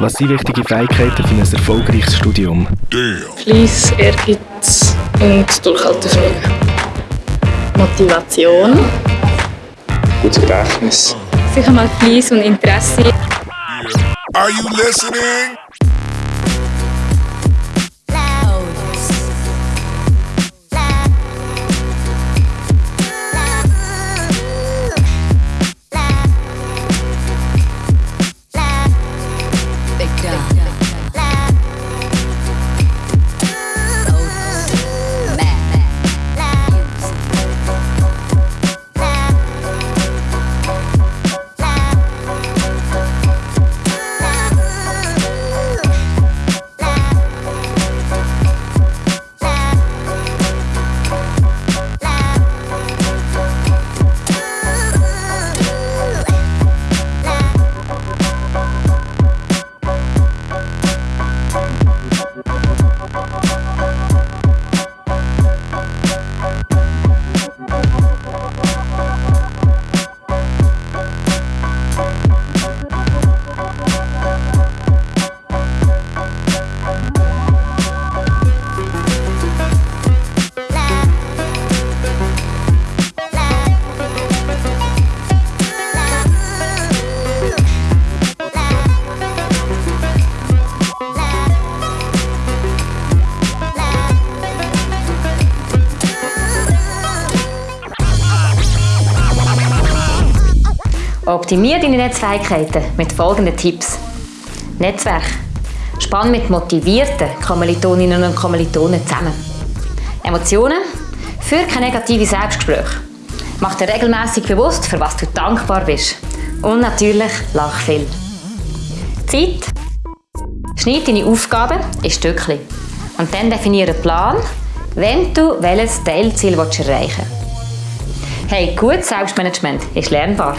Was sind wichtige Fähigkeiten für ein erfolgreiches Studium? Fleiss, Ehrgeiz und Durchhaltevermögen. Motivation. Gutes Gedächtnis. Sicher mal Fleiss und Interesse. Are you listening? Optimiere deine Netzfähigkeiten mit folgenden Tipps. Netzwerk. Spann mit motivierten Kommilitoninnen und Kommilitonen zusammen. Emotionen. Führ keine negative Selbstgespräche. Mach dir regelmäßig bewusst, für was du dankbar bist. Und natürlich lach viel. Zeit. Schneid deine Aufgaben in Stückchen. Und dann definiere einen Plan, wenn du welches Teilziel erreichen willst. Hey, gutes Selbstmanagement ist lernbar.